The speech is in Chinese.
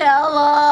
Ya, Allah.